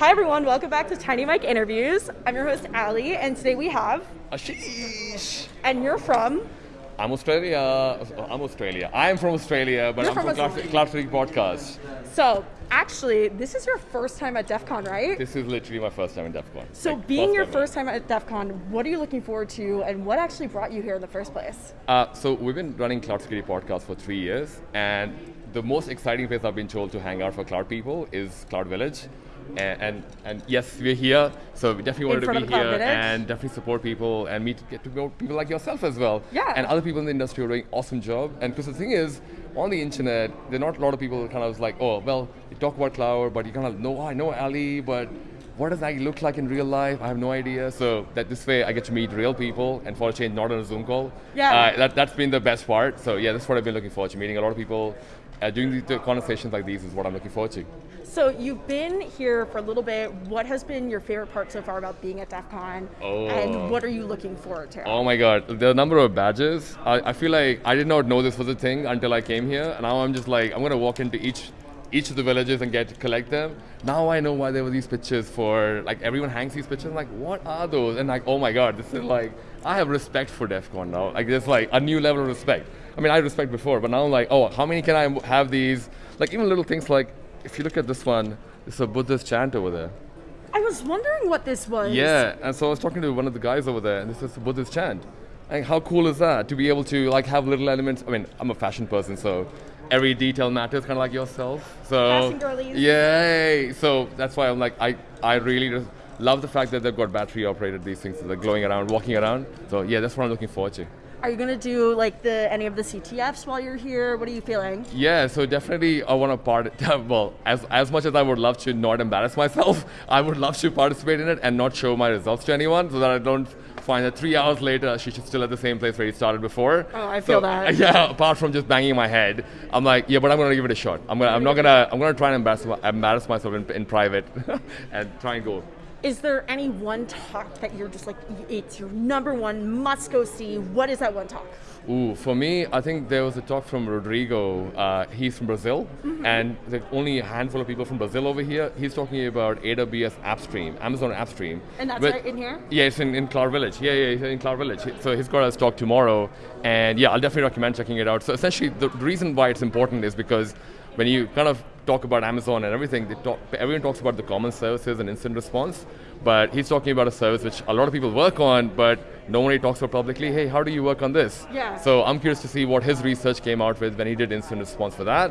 Hi everyone, welcome back to Tiny Mike Interviews. I'm your host Ali, and today we have, Ashish. and you're from. I'm Australia. I'm Australia. I'm from Australia, but You're I'm from from Cloud. City Podcast. So actually, this is your first time at DEF CON, right? This is literally my first time in DEF CON. so Like, being your ever. first time at DEF CON, what are you looking forward to, and what actually brought you here in the first place? Uh, so we've been running Cloud Security Podcast for three years, and the most exciting place I've been told to hang out for cloud people is Cloud Village. And, and and yes, we're here, so we definitely wanted to be here and definitely support people and meet get to know people like yourself as well. Yeah. And other people in the industry are doing awesome job. And because the thing is, on the internet, there are not a lot of people kind of like, oh, well, you talk about cloud, but you kind of know, oh, I know Ali, but what does that look like in real life? I have no idea. So that this way, I get to meet real people, and for a change, not on a Zoom call. Yeah. Uh, that that's been the best part. So yeah, that's what I've been looking forward to. Meeting a lot of people, uh, doing the, the conversations like these is what I'm looking forward to. So you've been here for a little bit. What has been your favorite part so far about being at DEF CON, Oh. and what are you looking forward to? Oh my god, the number of badges. I, I feel like I did not know this was a thing until I came here. And now I'm just like, I'm gonna walk into each each of the villages and get to collect them. Now I know why there were these pictures for like everyone hangs these pictures. I'm like, what are those? And like, oh my god, this is like I have respect for DEF CON now. Like there's like a new level of respect. I mean I had respect before, but now I'm like, oh, how many can I have these? Like even little things like if you look at this one, it's a Buddhist chant over there. I was wondering what this was. Yeah, and so I was talking to one of the guys over there, and this is the Buddhist chant. And how cool is that to be able to like have little elements? I mean, I'm a fashion person, so every detail matters, kind of like yourself. So yay! So that's why I'm like, I I really just love the fact that they've got battery operated these things, they're glowing around, walking around. So yeah, that's what I'm looking forward to. Are you gonna do like the any of the CTFs while you're here? What are you feeling? Yeah, so definitely I want to part. Well, as as much as I would love to not embarrass myself, I would love to participate in it and not show my results to anyone, so that I don't find that three hours later Ashish still at the same place where he started before. Oh, I feel So, that. Yeah, apart from just banging my head, I'm like, yeah, but I'm gonna give it a shot. I'm gonna, I'm not gonna, I'm gonna try and embarrass, embarrass myself in, in private, and try and go. Is there any one talk that you're just like it's your number one must go see? What is that one talk? Ooh, for me, I think there was a talk from Rodrigo. Uh, he's from Brazil, Mm-hmm. and there's only a handful of people from Brazil over here. He's talking about AWS AppStream, Amazon AppStream. And that's But- right in here? Yeah, it's in, in Cloud Village. Yeah, yeah, it's in Cloud Village. So he's got a talk tomorrow, and yeah, I'll definitely recommend checking it out. So essentially, the reason why it's important is because when you kind of talk about Amazon and everything, they talk, everyone talks about the common services and incident response, but he's talking about a service which a lot of people work on, but no one talks about publicly. Hey, how do you work on this? Yeah. So I'm curious to see what his research came out with when he did incident response for that.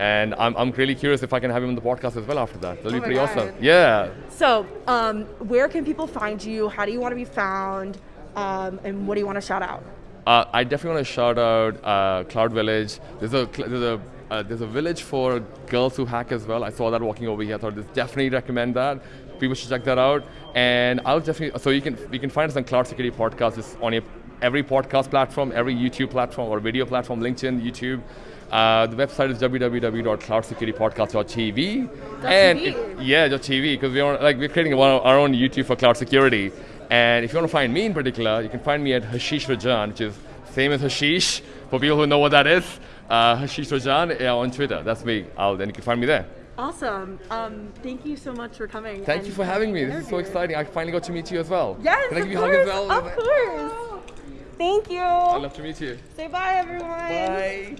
And I'm, I'm really curious if I can have him on the podcast as well after that. That'll Oh be pretty God. awesome. Yeah. So, um, where can people find you? How do you want to be found? Um, and what do you want to shout out? Uh, I definitely want to shout out uh, Cloud Village. There's a there's a uh, there's a village for girls who hack as well. I saw that walking over here. I thought this definitely recommend that. People should check that out. And I'll definitely so you can you can find us on Cloud Security Podcast. It's on your, every podcast platform, every YouTube platform or video platform, LinkedIn, YouTube. Uh, the website is www.cloudsecuritypodcast.tv. and if- yeah, .tv because we are like we're creating one, our own YouTube for cloud security. And if you want to find me in particular, you can find me at Hashish Rajan, which is same as Hashish for people who know what that is. Uh, Hashish Rajan on Twitter. That's me. Then you can find me there. Awesome. Um, thank you so much for coming. Thank you for having me. This is so exciting. I finally got to meet you as well. Yes, Can I of give you a hug course. as well? Of course. Thank you. I'd love to meet you. Say bye, everyone. Bye.